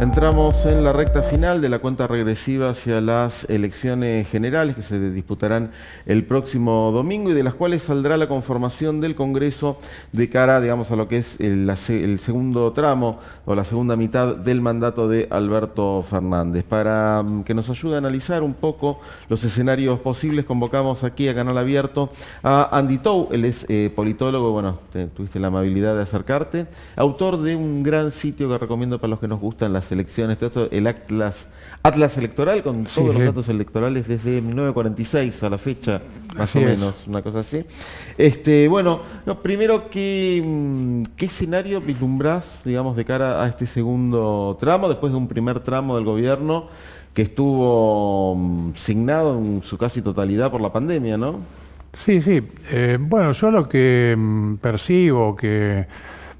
Entramos en la recta final de la cuenta regresiva hacia las elecciones generales que se disputarán el próximo domingo y de las cuales saldrá la conformación del Congreso de cara, digamos, a lo que es el, segundo tramo o la segunda mitad del mandato de Alberto Fernández. Para mm, que nos ayude a analizar un poco los escenarios posibles, convocamos aquí a Canal Abierto a Andy Tou, él es eh, politólogo, bueno, tuviste la amabilidad de acercarte, autor de un gran sitio que recomiendo para los que nos gustan las elecciones, todo esto, el Atlas, Atlas Electoral, con todos los datos electorales desde 1946 a la fecha, más o menos, una cosa así. Este, bueno, primero, ¿qué, mm, ¿qué escenario vislumbrás, digamos, de cara a este segundo tramo, después de un primer tramo del gobierno que estuvo mm, signado en su casi totalidad por la pandemia, ¿no? Sí, sí. Eh, bueno, yo lo que mm, percibo, que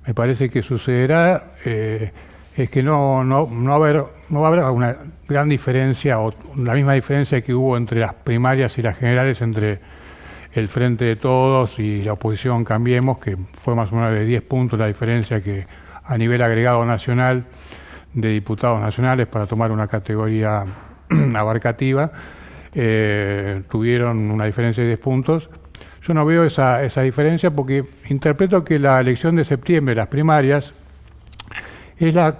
me parece que sucederá, eh, es que no, no, no, va a haber una gran diferencia o la misma diferencia que hubo entre las primarias y las generales entre el Frente de Todos y la oposición Cambiemos, que fue más o menos de 10 puntos la diferencia que a nivel agregado nacional de diputados nacionales para tomar una categoría abarcativa, eh, tuvieron una diferencia de 10 puntos. Yo no veo esa, esa diferencia porque interpreto que la elección de septiembre, las primarias, es la,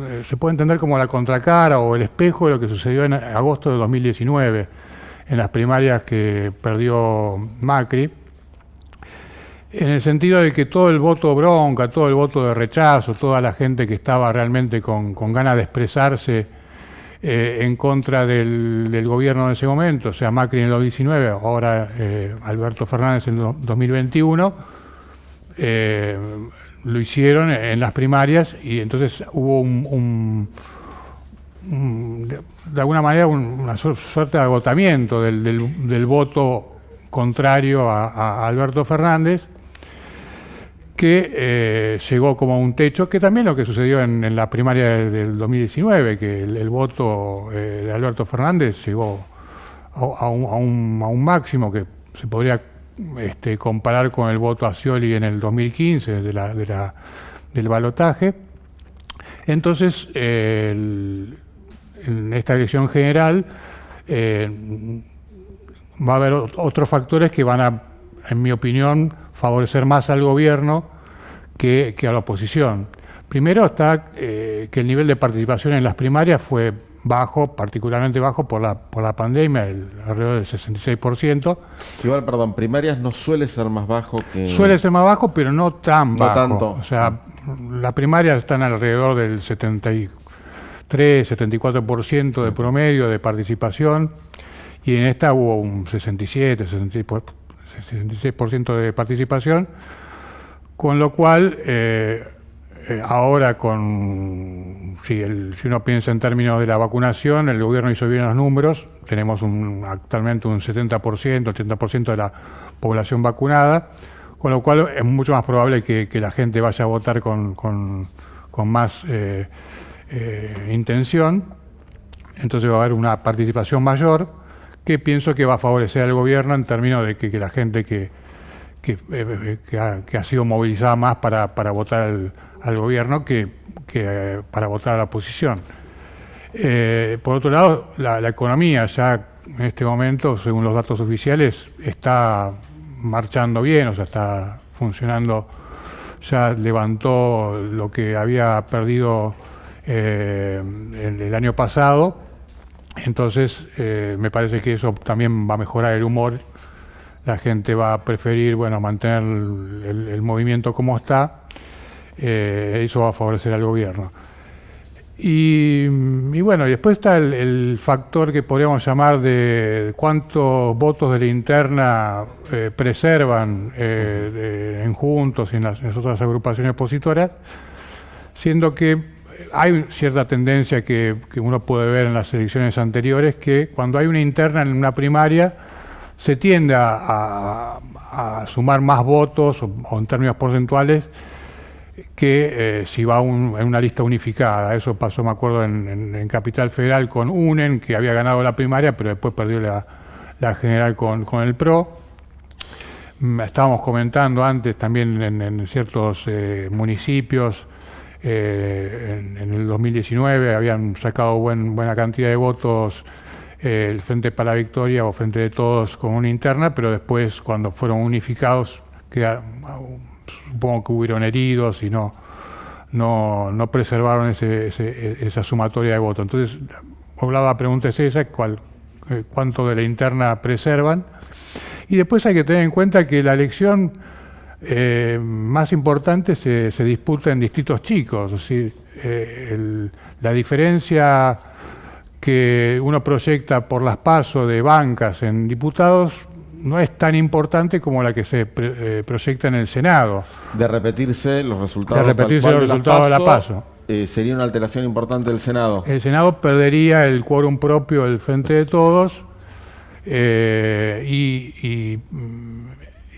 eh, se puede entender como la contracara o el espejo de lo que sucedió en agosto de 2019, en las primarias que perdió Macri, en el sentido de que todo el voto bronca, todo el voto de rechazo, toda la gente que estaba realmente con, ganas de expresarse eh, en contra del, gobierno en ese momento, o sea, Macri en el 2019, ahora eh, Alberto Fernández en el 2021, lo hicieron en las primarias y entonces hubo un, de alguna manera una suerte de agotamiento del, voto contrario a, Alberto Fernández que eh, llegó como a un techo, que también lo que sucedió en, la primaria del, 2019, que el, voto eh, de Alberto Fernández llegó a, un, a un máximo que se podría este, comparar con el voto a Scioli en el 2015 de del balotaje. Entonces, en esta elección general eh, va a haber otros factores que van a, en mi opinión, favorecer más al gobierno que, a la oposición. Primero está eh, que el nivel de participación en las primarias fue bajo, particularmente bajo por la, por la pandemia, el, alrededor del 66%. Igual, perdón, primarias no suele ser más bajo que... Suele ser más bajo, pero no tan bajo. tanto. O sea, las primarias están alrededor del 73, 74% de promedio de participación y en esta hubo un 67, 66% de participación, con lo cual... Eh, eh, ahora con, si, uno piensa en términos de la vacunación, el gobierno hizo bien los números, tenemos actualmente un 70%, 80% de la población vacunada, con lo cual es mucho más probable que, la gente vaya a votar con, más eh, eh, intención, entonces va a haber una participación mayor que pienso que va a favorecer al gobierno en términos de que, la gente que, ha, sido movilizada más para, para votar el al gobierno que, que para votar a la oposición. Eh, por otro lado, la, economía ya en este momento, según los datos oficiales, está marchando bien, o sea, está funcionando, ya levantó lo que había perdido eh, el, año pasado, entonces eh, me parece que eso también va a mejorar el humor, la gente va a preferir, bueno, mantener el movimiento como está, eh, eso va a favorecer al gobierno. Y, bueno, después está el, factor que podríamos llamar de cuántos votos de la interna eh, preservan eh, en Juntos y en las, otras agrupaciones opositoras, siendo que hay cierta tendencia que, uno puede ver en las elecciones anteriores, que cuando hay una interna en una primaria, se tiende a, sumar más votos o en términos porcentuales que eh, si va en una lista unificada. Eso pasó, me acuerdo, en, Capital Federal con UNEN, que había ganado la primaria, pero después perdió la, general con, el PRO. Mm, estábamos comentando antes también en, ciertos eh, municipios, eh, en, el el 2019 habían sacado buena cantidad de votos el Frente para la Victoria o Frente de Todos con una interna, pero después cuando fueron unificados, supongo que hubieron heridos y no, no, preservaron esa sumatoria de votos. Entonces, la pregunta es esa, ¿cuál, eh, ¿cuánto de la interna preservan? Y después hay que tener en cuenta que la elección eh, más importante se, disputa en distritos chicos, es decir, la diferencia que uno proyecta por las pasos de bancas en diputados no es tan importante como la que se eh, proyecta en el Senado. De repetirse los resultados, de, repetirse los resultados de la paso. Eh, sería una alteración importante del Senado. El Senado perdería el quórum propio del Frente de Todos eh, y,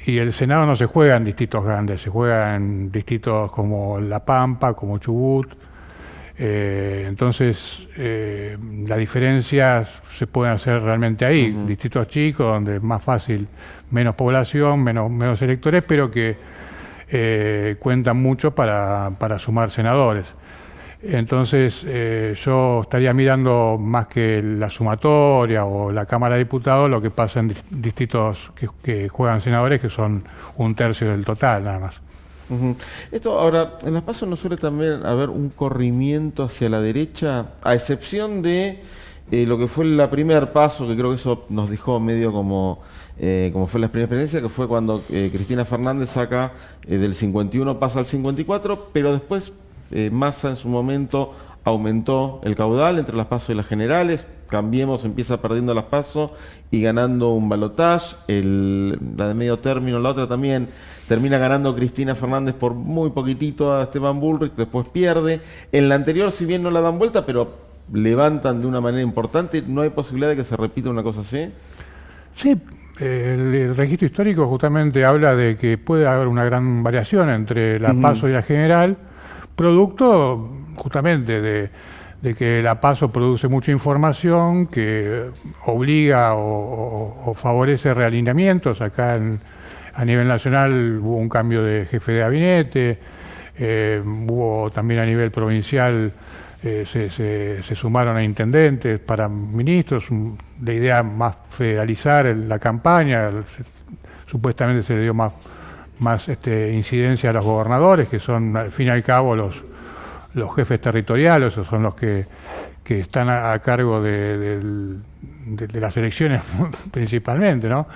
y, el Senado no se juega en distritos grandes, se juega en distritos como La Pampa, como Chubut, eh, entonces, eh, la diferencia se puede hacer realmente ahí, distritos chicos, donde es más fácil, menos población, menos, menos electores, pero que eh, cuentan mucho para, sumar senadores. Entonces, yo estaría mirando más que la sumatoria o la Cámara de Diputados, lo que pasa en distritos que juegan senadores, que son un tercio del total nada más. Esto ahora, en las pasos no suele también haber un corrimiento hacia la derecha, a excepción de eh, lo que fue el primer paso, que creo que eso nos dejó medio como, eh, como fue la primera experiencia, que fue cuando eh, Cristina Fernández saca del 51, pasa al 54, pero después Massa en su momento aumentó el caudal entre las pasos y las generales, Cambiemos empieza perdiendo las pasos y ganando un balotaje, la de medio término, la otra también termina ganando Cristina Fernández por muy poquitito a Esteban Bullrich, después pierde. En la anterior, si bien no la dan vuelta, pero levantan de una manera importante, ¿no hay posibilidad de que se repita una cosa así? Sí, el, registro histórico justamente habla de que puede haber una gran variación entre la PASO y la general, producto justamente de de que la PASO produce mucha información que obliga o, favorece realineamientos. Acá a nivel nacional hubo un cambio de jefe de gabinete, eh, hubo también a nivel provincial, eh, se, sumaron a intendentes para ministros, la idea más federalizar la campaña, supuestamente se le dio más, más este, incidencia a los gobernadores, que son al fin y al cabo los los jefes territoriales, o son los que, están a, cargo de, las elecciones principalmente, ¿no?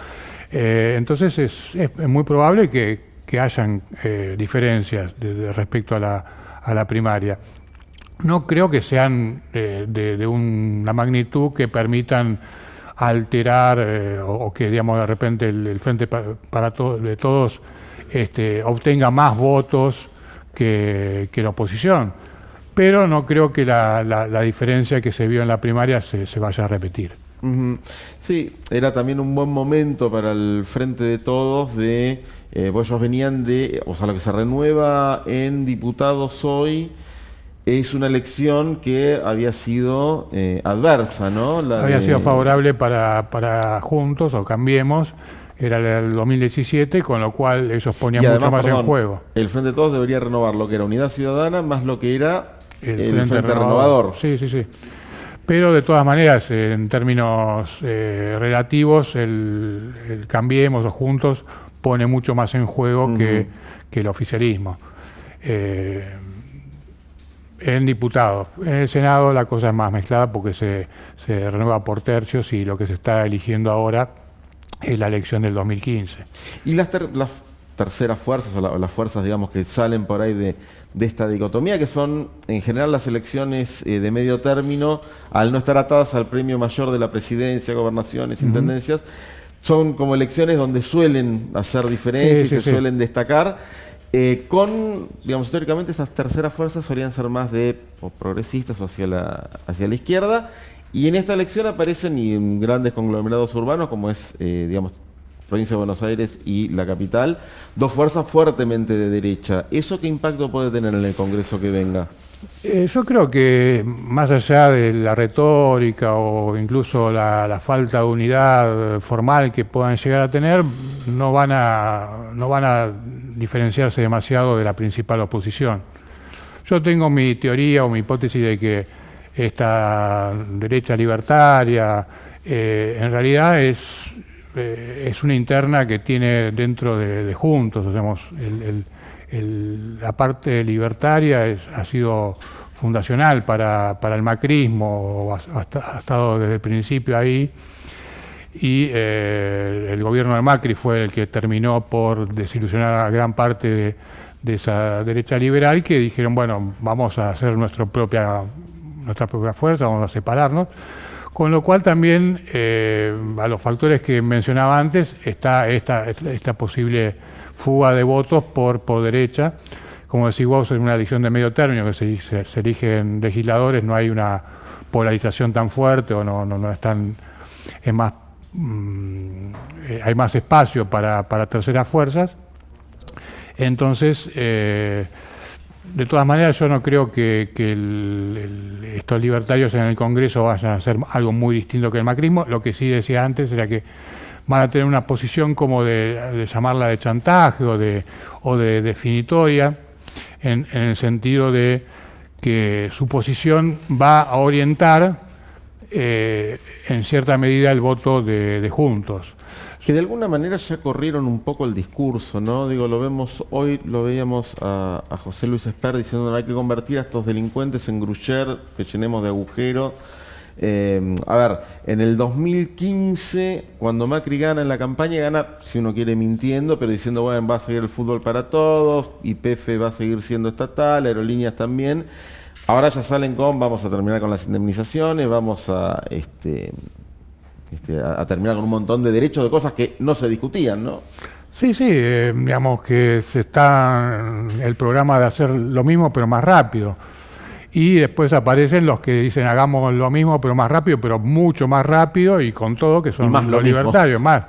Eh, entonces es, muy probable que, hayan eh, diferencias respecto a la, primaria. No creo que sean eh, de, una magnitud que permitan alterar o, que, digamos, de repente el, Frente para, de Todos este, obtenga más votos que, la oposición. Pero no creo que la, diferencia que se vio en la primaria se, vaya a repetir. Sí, era también un buen momento para el frente de todos de, eh, pues ellos venían de, o sea, lo que se renueva en diputados hoy es una elección que había sido eh, adversa, ¿no? había sido favorable para, para Juntos o Cambiemos, era el 2017, con lo cual ellos ponían mucho más en juego. El Frente de Todos debería renovar lo que era Unidad Ciudadana más lo que era el, Frente, renovador. Sí, sí, sí. Pero de todas maneras, en términos eh, relativos, el, Cambiemos o Juntos pone mucho más en juego que, el oficialismo. Eh, en diputados. En el Senado la cosa es más mezclada porque se, se renueva por tercios y lo que se está eligiendo ahora es la elección del 2015. ¿Y las, las terceras fuerzas, o las fuerzas, digamos, que salen por ahí de, esta dicotomía, que son en general las elecciones eh, de medio término, al no estar atadas al premio mayor de la presidencia, gobernaciones, intendencias, son como elecciones donde suelen hacer diferencias y se suelen destacar. Eh, con, digamos, históricamente esas terceras fuerzas solían ser más de progresistas o hacia la, hacia la izquierda, y en esta elección aparecen y en grandes conglomerados urbanos, como es, eh, digamos, provincia de Buenos Aires y la capital, dos fuerzas fuertemente de derecha. ¿Eso qué impacto puede tener en el Congreso que venga? Eh, yo creo que más allá de la retórica o incluso la, falta de unidad formal que puedan llegar a tener, no van a, no van a diferenciarse demasiado de la principal oposición. Yo tengo mi teoría o mi hipótesis de que esta derecha libertaria eh, en realidad es, eh, es una interna que tiene dentro de, Juntos, la parte libertaria ha sido fundacional para, el macrismo, ha, estado desde el principio ahí, y eh, el gobierno de Macri fue el que terminó por desilusionar a gran parte de, de esa derecha liberal que dijeron, bueno, vamos a hacer nuestra propia, nuestra propia fuerza, vamos a separarnos. Con lo cual también eh, a los factores que mencionaba antes está esta, posible fuga de votos por, por derecha. Como decís vos, en una elección de medio término que se, se, eligen legisladores, no hay una polarización tan fuerte o no, no, no es más, mm, eh, hay más espacio para, para terceras fuerzas. Entonces, eh, de todas maneras, yo no creo que, estos libertarios en el Congreso vayan a hacer algo muy distinto que el macrismo. Lo que sí decía antes era que van a tener una posición como de, llamarla de chantaje o de, o de definitoria, en, el sentido de que su posición va a orientar eh, en cierta medida el voto de Juntos que de alguna manera ya corrieron un poco el discurso, ¿no? Digo, lo vemos hoy, lo veíamos a, José Luis Esper diciendo hay que convertir a estos delincuentes en grucher, que llenemos de agujeros. Eh, a ver, en el 2015, cuando Macri gana en la campaña, gana, si uno quiere, mintiendo, pero diciendo, bueno, va a seguir el fútbol para todos, YPF va a seguir siendo estatal, aerolíneas también. Ahora ya salen con, vamos a terminar con las indemnizaciones, vamos a este, este, a, terminar con un montón de derechos de cosas que no se discutían, ¿no? Sí, sí, eh, digamos que se está el programa de hacer lo mismo pero más rápido. Y después aparecen los que dicen hagamos lo mismo pero más rápido, pero mucho más rápido y con todo que son los libertarios más.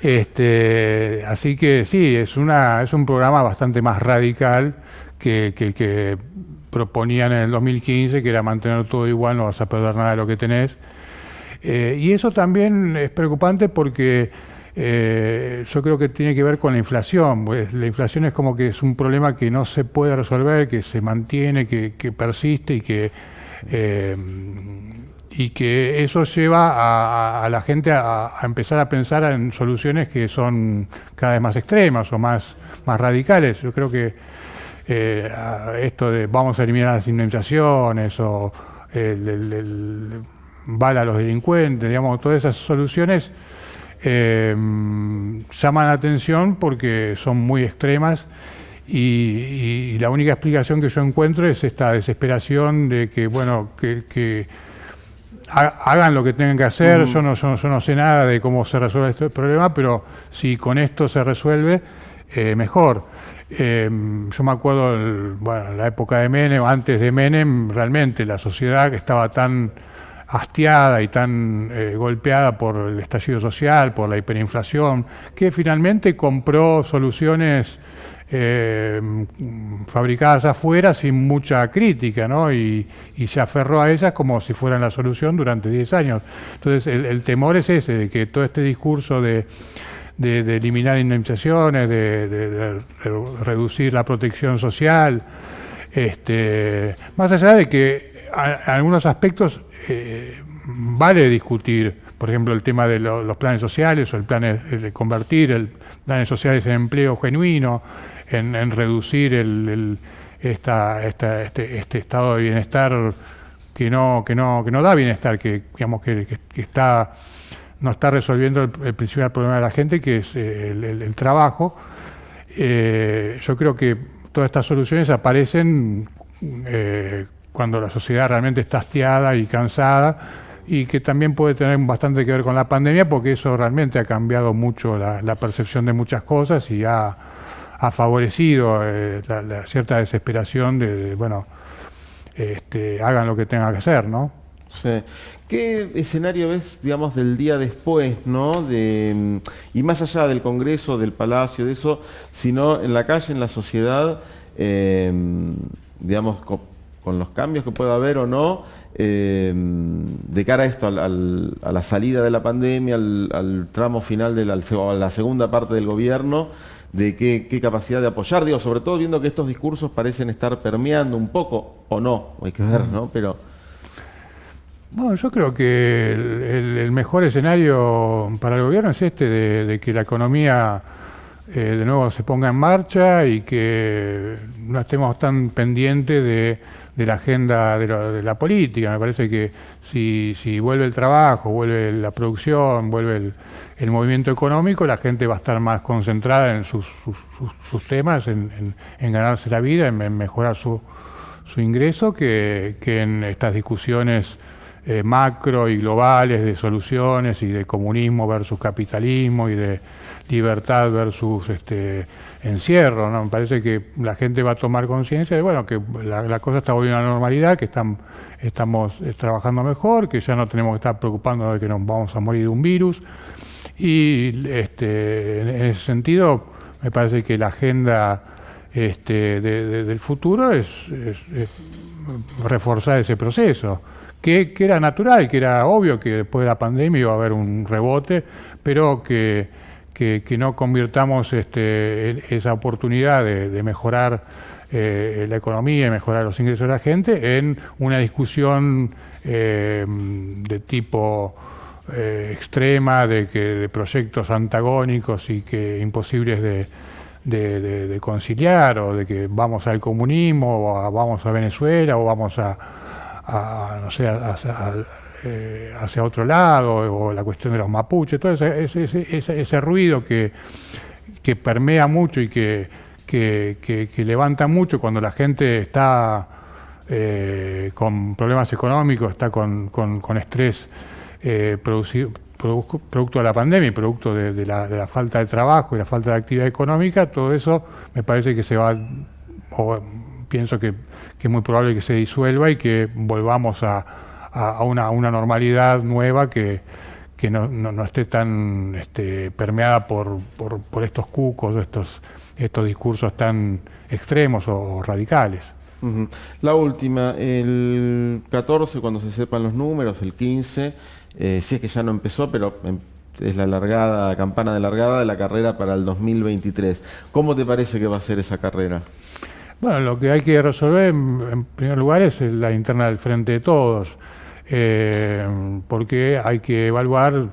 Este, así que sí, es una es un programa bastante más radical que, que que proponían en el 2015, que era mantener todo igual, no vas a perder nada de lo que tenés. Eh, y eso también es preocupante porque eh, yo creo que tiene que ver con la inflación. Pues la inflación es como que es un problema que no se puede resolver, que se mantiene, que, persiste y que, eh, y que eso lleva a, la gente a, empezar a pensar en soluciones que son cada vez más extremas o más, más radicales. Yo creo que esto de vamos a eliminar las indemnizaciones o el bala a los delincuentes, digamos, todas esas soluciones eh, llaman la atención porque son muy extremas y, la única explicación que yo encuentro es esta desesperación de que, bueno, que, hagan lo que tengan que hacer, yo, no, yo, no, sé nada de cómo se resuelve este problema, pero si con esto se resuelve, eh, mejor. Eh, yo me acuerdo, bueno, en la época de Menem, antes de Menem, realmente la sociedad que estaba tan hastiada y tan eh, golpeada por el estallido social, por la hiperinflación, que finalmente compró soluciones eh, fabricadas afuera sin mucha crítica, ¿no? Y, se aferró a ellas como si fueran la solución durante 10 años. Entonces, el, temor es ese, de que todo este discurso de, eliminar indemnizaciones, de, reducir la protección social, este, más allá de que en algunos aspectos eh, vale discutir, por ejemplo, el tema de los planes sociales o el plan de convertir el planes sociales en empleo genuino, en, reducir este, este, estado de bienestar que no, da bienestar, que no está resolviendo el, principal problema de la gente, que es eh, el, trabajo. Eh, yo creo que todas estas soluciones aparecen cuando la sociedad realmente está hastiada y cansada y que también puede tener bastante que ver con la pandemia porque eso realmente ha cambiado mucho la, percepción de muchas cosas y ha, favorecido eh, la, cierta desesperación de, bueno, este, hagan lo que tengan que hacer, ¿no? Sí. ¿Qué escenario ves, digamos, del día después, ¿no? De, y más allá del Congreso, del Palacio, de eso, sino en la calle, en la sociedad, eh, digamos, con los cambios que pueda haber o no, eh, de cara a esto, a la salida de la pandemia, al, tramo final de la, la segunda parte del gobierno, de qué, capacidad de apoyar, digo, sobre todo viendo que estos discursos parecen estar permeando un poco, o no, hay que ver, ¿no? Pero... Bueno, yo creo que el, mejor escenario para el gobierno es este, de, que la economía eh, de nuevo se ponga en marcha y que no estemos tan pendientes de de la agenda de, la política. Me parece que si, vuelve el trabajo, vuelve la producción, vuelve el, movimiento económico, la gente va a estar más concentrada en sus, sus, temas, en, ganarse la vida, en, mejorar su, su ingreso, que, que, en estas discusiones eh, macro y globales de soluciones y de comunismo versus capitalismo y de libertad versus este, encierro. ¿no? Me parece que la gente va a tomar conciencia de bueno, que la, cosa está volviendo a la normalidad, que estamos eh, trabajando mejor, que ya no tenemos que estar preocupándonos de que nos vamos a morir de un virus. Y este, en ese sentido, me parece que la agenda este, del futuro es, reforzar ese proceso. Que, que, era natural, que era obvio que después de la pandemia iba a haber un rebote, pero que que, no convirtamos este, esa oportunidad de, mejorar eh, la economía y mejorar los ingresos de la gente en una discusión eh, de tipo eh, extrema, de, que, de proyectos antagónicos y que imposibles de, conciliar, o de que vamos al comunismo, o vamos a Venezuela, o vamos a, no sé, a eh, hacia otro lado, o la cuestión de los mapuches, todo ese, ese, ruido que, que, permea mucho y que, que, levanta mucho cuando la gente está eh, con problemas económicos, está con, con, estrés eh, producido, producto de la pandemia y producto de, la, falta de trabajo y la falta de actividad económica, todo eso me parece que se va, o pienso que, que es muy probable que se disuelva y que volvamos a, a, una, una, normalidad nueva que, que no, no, esté tan este, permeada por, por, por, estos cucos, estos, estos discursos tan extremos o radicales. La última, el 14, cuando se sepan los números, el 15, eh, si es que ya no empezó, pero em, es la largada, campana de largada de la carrera para el 2023. ¿Cómo te parece que va a ser esa carrera? Bueno, lo que hay que resolver en primer lugar es la interna del frente de todos. Eh, porque hay que evaluar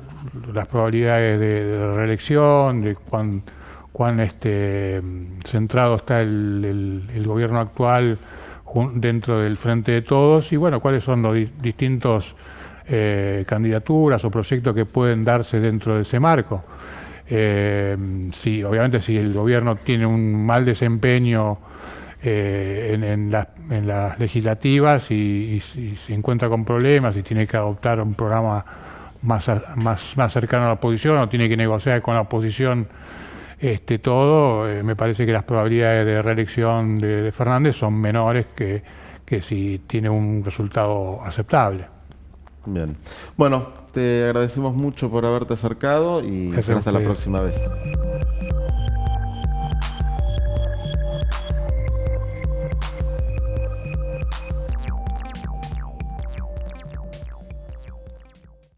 las probabilidades de, reelección, de cuán, cuán este, centrado está el, gobierno actual dentro del frente de todos y bueno, cuáles son los distintos eh, candidaturas o proyectos que pueden darse dentro de ese marco. Eh, si, obviamente si el gobierno tiene un mal desempeño eh, en, las legislativas y, se encuentra con problemas y tiene que adoptar un programa más, más, más cercano a la oposición o tiene que negociar con la oposición este, todo, eh, me parece que las probabilidades de reelección de, Fernández son menores que, que si tiene un resultado aceptable. Bien. Bueno, te agradecemos mucho por haberte acercado y hasta la próxima vez.